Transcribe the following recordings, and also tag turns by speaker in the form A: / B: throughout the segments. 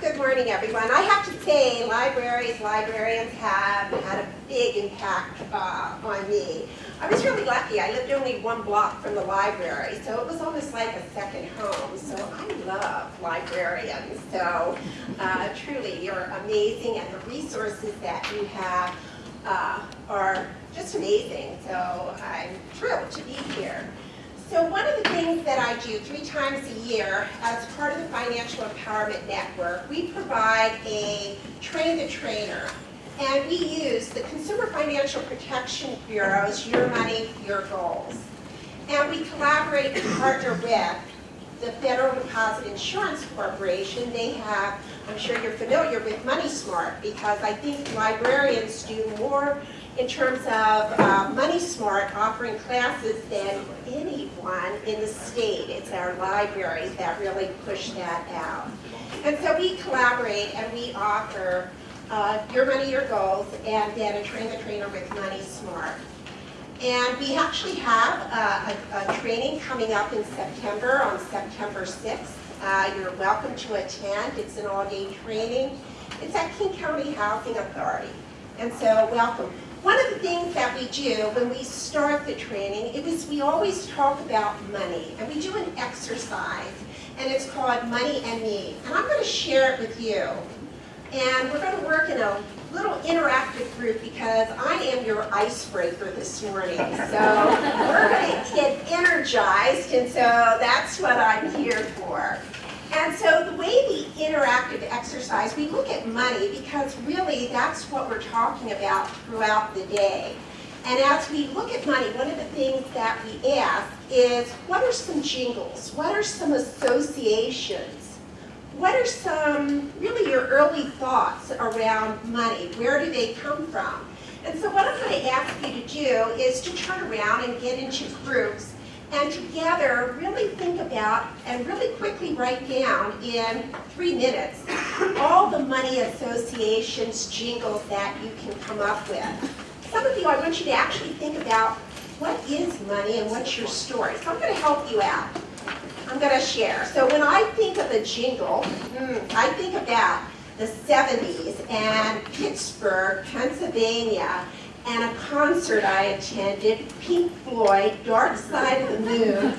A: Good morning, everyone. I have to say, libraries, librarians have had a big impact uh, on me. I was really lucky. I lived only one block from the library, so it was almost like a second home. So I love librarians. So uh, truly, you're amazing, and the resources that you have uh, are just amazing. So I'm thrilled to be here. So one of the things that I do three times a year as part of the Financial Empowerment Network, we provide a Train the Trainer. And we use the Consumer Financial Protection Bureau's Your Money, Your Goals. And we collaborate and partner with the Federal Deposit Insurance Corporation. They have, I'm sure you're familiar with Money Smart because I think librarians do more in terms of uh, Money Smart offering classes than anyone in the state. It's our library that really pushed that out. And so we collaborate and we offer uh, Your Money, Your Goals, and then a Train the Trainer with Money Smart. And we actually have uh, a, a, training coming up in September, on September 6th. Uh, you're welcome to attend. It's an all-day training. It's at King County Housing Authority. And so welcome. One of the things that we do when we start the training is we always talk about money. And we do an exercise. And it's called Money and Me. And I'm going to share it with you. And we're going to work in a little interactive group because I am your icebreaker this morning. So we're going to get energized. And so that's what I'm here for. And so the way the interactive exercise, we look at money because really that's what we're talking about throughout the day. And as we look at money, one of the things that we ask is, what are some jingles? What are some associations? What are some, really your early thoughts around money? Where do they come from? And so what I'm going to ask you to do is to turn around and get into groups and together really think about and really quickly write down in three minutes all the money associations, jingles that you can come up with. Some of you, I want you to actually think about what is money and what's your story. So I'm going to help you out. I'm going to share. So when I think of a jingle, mm, I think about the 70s and Pittsburgh, Pennsylvania, and a concert I attended, Pink Floyd, Dark Side of the Moon.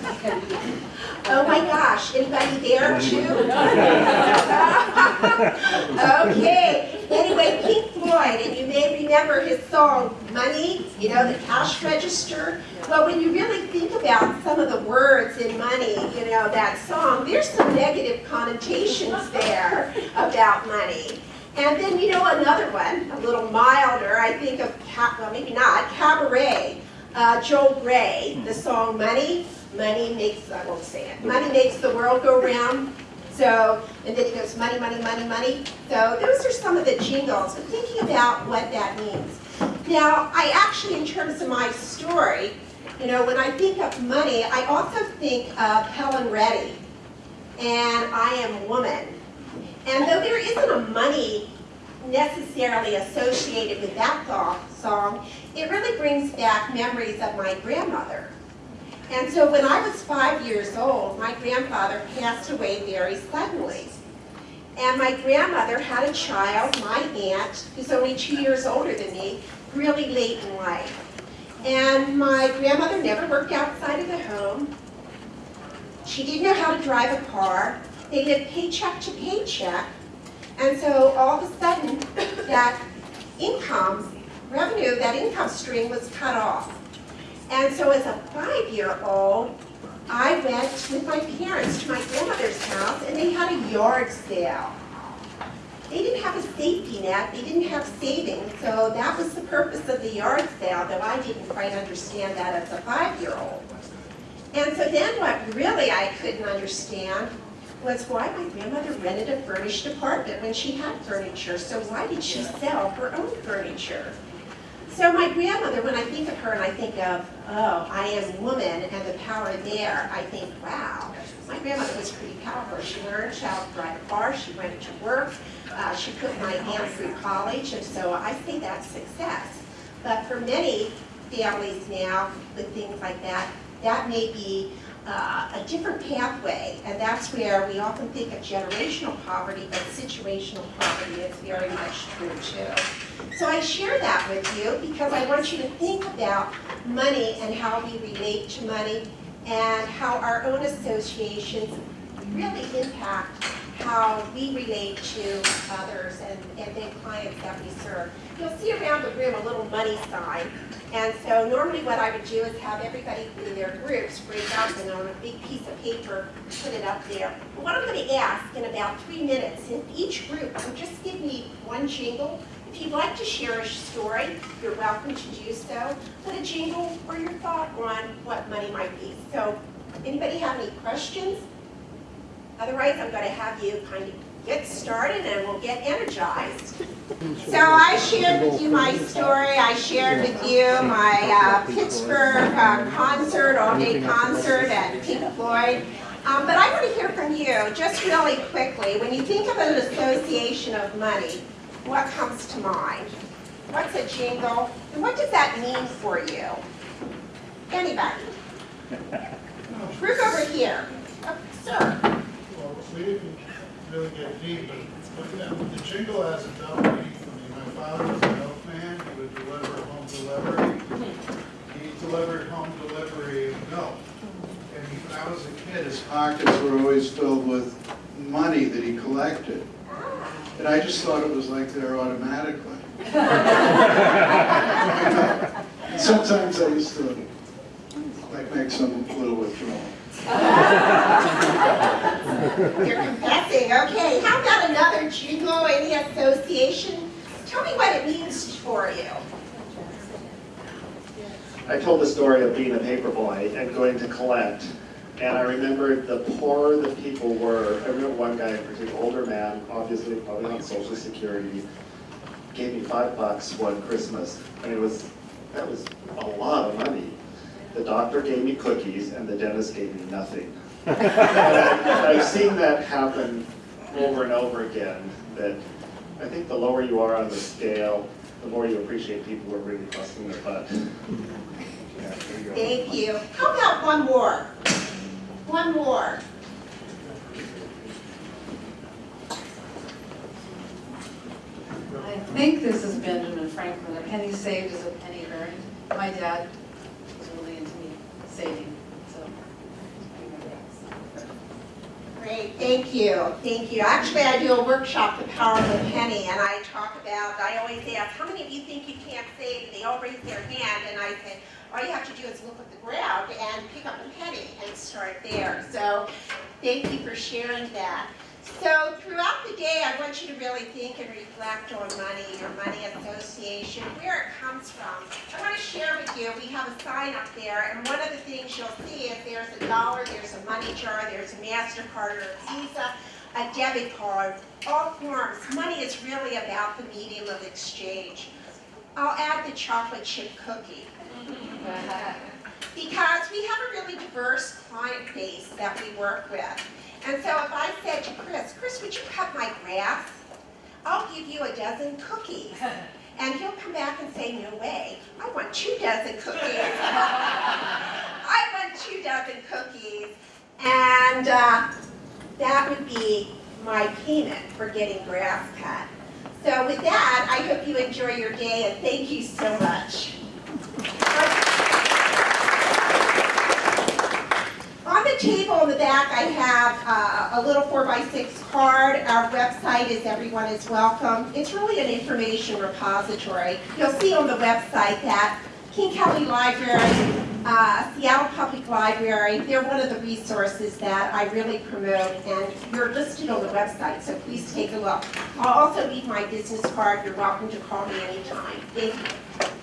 A: oh my gosh, anybody there too? okay, anyway, Pink Floyd, and you may remember his song, Money, you know, the cash register. Well, when you really think about some of the words in Money, you know, that song, there's some negative connotations there about money. And then, you know, another one, a little milder, I think of, well, maybe not, Cabaret, uh, Joel Grey, the song Money, Money makes, I won't say it, Money makes the world go round. So, and then he goes, money, money, money, money. So those are some of the jingles, but thinking about what that means. Now, I actually, in terms of my story, you know, when I think of money, I also think of Helen Reddy, and I am a woman. And though there isn't a money necessarily associated with that song, it really brings back memories of my grandmother. And so when I was five years old, my grandfather passed away very suddenly. And my grandmother had a child, my aunt, who's only two years older than me, really late in life. And my grandmother never worked outside of the home. She didn't know how to drive a car. They lived paycheck to paycheck. And so all of a sudden, that income, revenue, that income stream was cut off. And so as a five-year-old, I went with my parents to my grandmother's house and they had a yard sale. They didn't have a safety net, they didn't have savings, so that was the purpose of the yard sale, though I didn't quite understand that as a five-year-old. And so then what really I couldn't understand was why my grandmother rented a furnished apartment when she had furniture. So why did she sell her own furniture? So my grandmother, when I think of her and I think of, oh, I am woman and the power there, I think, wow, my grandmother was pretty powerful. She learned how to drive a car, she went to work, uh, she put my aunt through college, and so I say that's success. But for many families now with things like that, that may be uh, a different pathway, and that's where we often think of generational poverty, but situational poverty is very much true too. So I share that with you because I want you to think about money and how we relate to money and how our own associations really impact how we relate to others and, clients that we serve. You'll see around the room a little money sign. And so normally what I would do is have everybody in their groups break out and on a big piece of paper, put it up there. But what I'm going to ask in about three minutes, if each group just give me one jingle. If you'd like to share a story, you're welcome to do so. Put a jingle or your thought on what money might be. So anybody have any questions? Otherwise, I'm going to have you kind of get started and we'll get energized. So I shared with you my story. I shared with you my uh, Pittsburgh uh, concert, all-day concert at Pink Floyd. Um, but I want to hear from you, just really quickly. When you think of an association of money, what comes to mind? What's a jingle? And what does that mean for you? Anybody? Group over here. Oh, Sir.
B: Well, we didn't really get deep, but but yeah, the jingle has a double meaning for me. My father was a milkman, he would deliver home delivery. He delivered home delivery of milk. And he- when I was a kid, his pockets were always filled with money that he collected. And I just thought it was like there automatically. Sometimes I used to like make some little withdrawal.
A: You're confessing. Okay, how about another jingle, any association? Tell me what it means for you.
C: I told the story of being a paper boy and going to collect, and I remembered the poorer the people were. I remember one guy particular, older man, obviously probably on social security, gave me five bucks one Christmas, and it was, that was a lot of money. The doctor gave me cookies, and the dentist gave me nothing. And I- I've seen that happen over and over again, that I think the lower you are on the scale, the more you appreciate people who are really busting their butt. Yeah, there you go.
A: Thank you. How about one more? One more.
D: I think this is Benjamin Franklin. A penny saved is a penny earned. My dad was really into me saving, so.
A: Great, thank you, thank you. Actually, I do a workshop, The Power of a Penny, and I talk about, I always ask, how many of you think you can't save? And they all raise their hand, and I say, all you have to do is look at the ground and pick up a penny and start there. So, thank you for sharing that. So throughout the day, I want you to really think and reflect on money, your money association, where it comes from. I want to share with you, we have a sign up there, and one of the things you'll see is there's a dollar, there's a money jar, there's a MasterCard or a Visa, a debit card, all forms. Money is really about the medium of exchange. I'll add the chocolate chip cookie because we have a really diverse client base that we work with. And so if I said to Chris, Chris, would you cut my grass? I'll give you a dozen cookies. And he'll come back and say, no way, I want two dozen cookies. I want two dozen cookies. And uh, that would be my payment for getting grass cut. So with that, I hope you enjoy your day and thank you so much. On the table in the back, I have uh, a little 4x6 card. Our website is Everyone is Welcome. It's really an information repository. You'll see on the website that King County Library, uh, Seattle Public Library, they're one of the resources that I really promote, and you're listed on the website, so please take a look. I'll also leave my business card. You're welcome to call me anytime. Thank you.